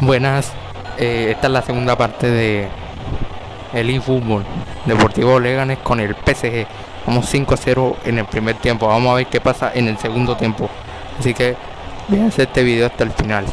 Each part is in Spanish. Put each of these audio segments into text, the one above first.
Buenas, eh, esta es la segunda parte de el eFootball Deportivo Leganes con el PSG. Vamos 5-0 en el primer tiempo. Vamos a ver qué pasa en el segundo tiempo. Así que hacer este video hasta el final.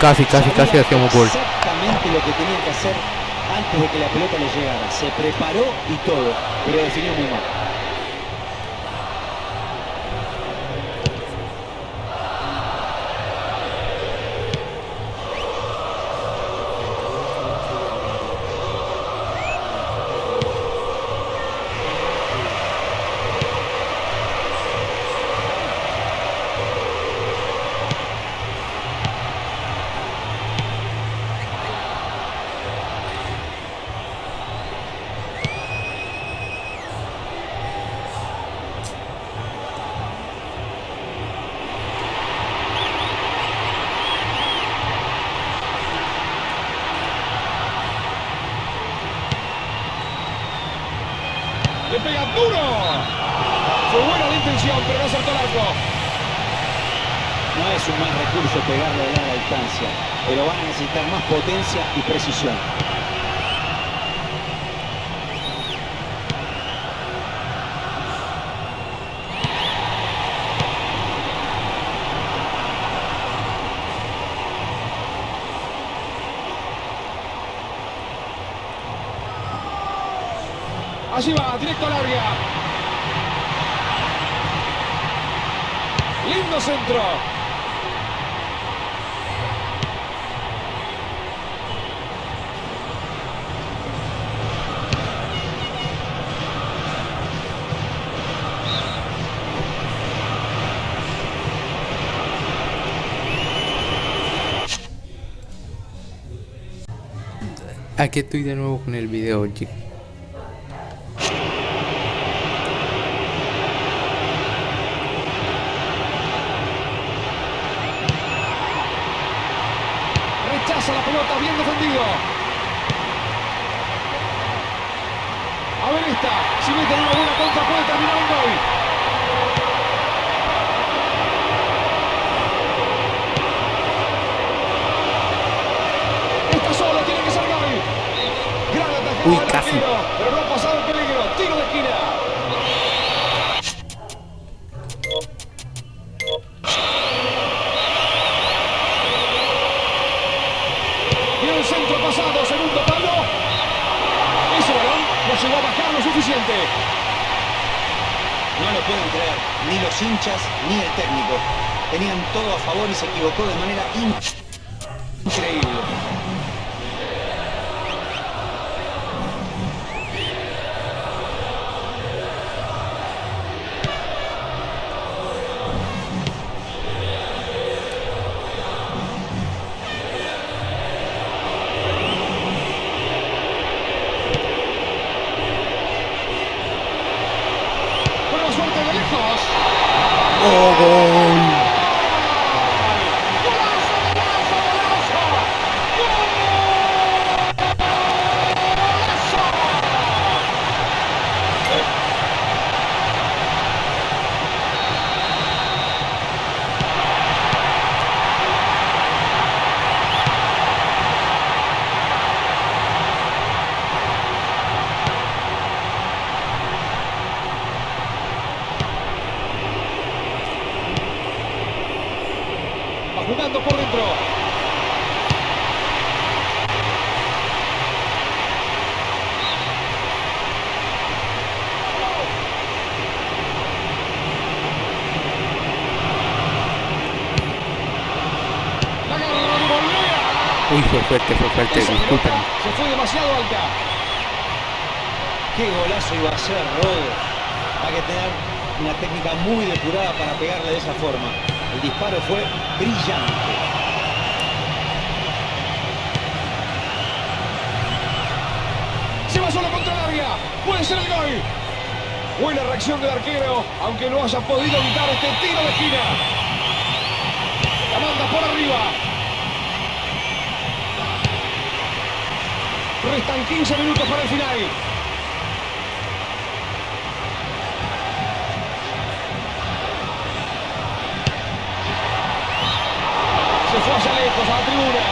Casi, casi, casi hacíamos gol. Exactamente lo que tenía que hacer antes de que la pelota le llegara. Se preparó y todo, pero definió muy mal. Le pega duro. Fue buena la intención, pero no acertó el arco. No es un mal recurso pegarle de larga distancia, pero van a necesitar más potencia y precisión. Allí va, directo al área. Lindo centro. Aquí estoy de nuevo con el video, chicos. Rechaza la pelota, bien defendido. A ver esta, si meten una buena contra puede terminar un gol. Esta sola tiene que ser gol. Gran atajada Uy, casi. pero no segundo palo. Ese balón no llegó a bajar lo suficiente. No lo pueden creer, ni los hinchas ni el técnico. Tenían todo a favor y se equivocó de manera in- increíble. Suerte de lejos. ¡Oh! Uy, fue fuerte, fue fuerte, disculpen. se fue demasiado alta. Qué golazo iba a ser, Rodo. Hay que tener una técnica muy depurada para pegarle de esa forma. El disparo fue brillante. Solo contra el área. Puede ser el gol. Buena reacción del arquero, aunque no haya podido evitar este tiro de esquina. La manda por arriba. Restan 15 minutos para el final. Se fue allá lejos a la tribuna.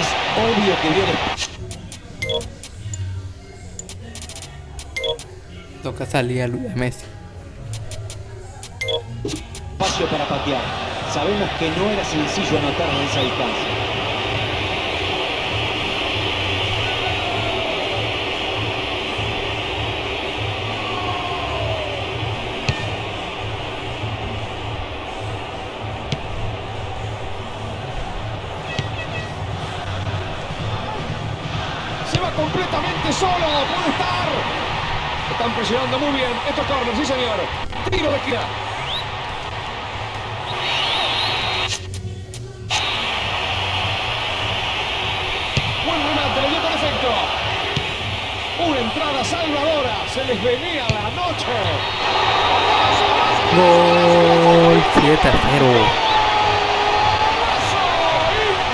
Es obvio que vio Toca salir a Messi. espacio para patear. Sabemos que no era sencillo anotar en esa distancia. Se va completamente solo. Puede estar. Están presionando muy bien. Esto es corner, sí señor. Tiro de esquina. Buen remate, le dio con efecto. Una entrada salvadora. Se les venía la noche. Gol 7 a 0.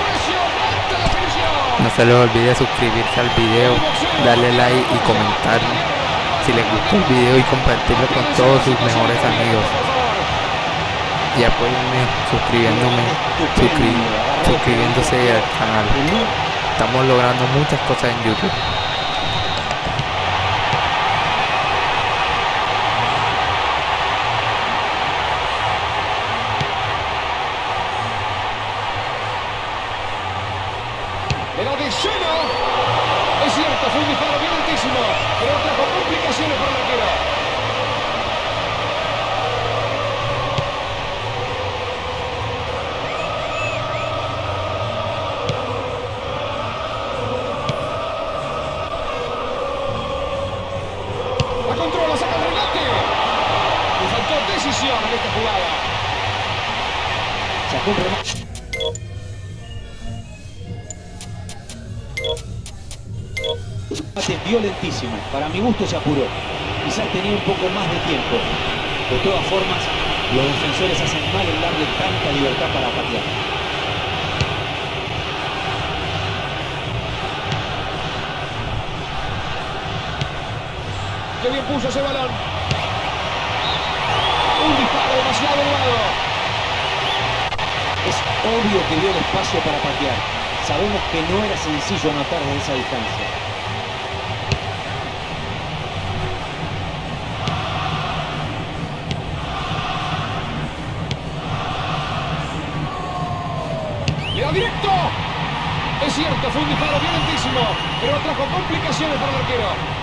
Impresionante definición. No se les olvide suscribirse al video, darle like y comentar si les gustó el video y compartirlo con todos sus mejores amigos. Y apóyenme suscribiéndome, suscri- suscribiéndose al canal. Estamos logrando muchas cosas en YouTube. Sacó un violentísimo. Para mi gusto se apuró. Quizás tenía un poco más de tiempo. De todas formas, los defensores hacen mal en darle tanta libertad para patear. Qué bien puso ese balón. Un disparo demasiado elevado. Obvio que dio el espacio para patear. Sabemos que no era sencillo anotar desde esa distancia. Le da directo. Es cierto, fue un disparo violentísimo, pero trajo complicaciones para el arquero.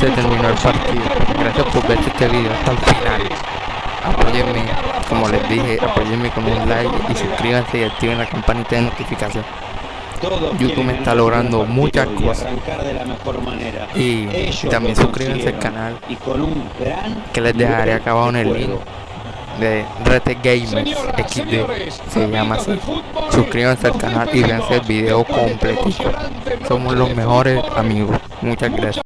Se terminó el partido. Gracias por ver este video hasta el final. Apóyenme, como les dije, apóyenme con un like y suscríbanse y activen la campanita de notificación. YouTube quieren está logrando muchas cosas. Y también suscríbanse al canal que les dejaré acabado en el link de Rete Gamers XD. Se llama así. Suscríbanse al canal y véanse el video completito. Somos los mejores amigos. Muchas gracias.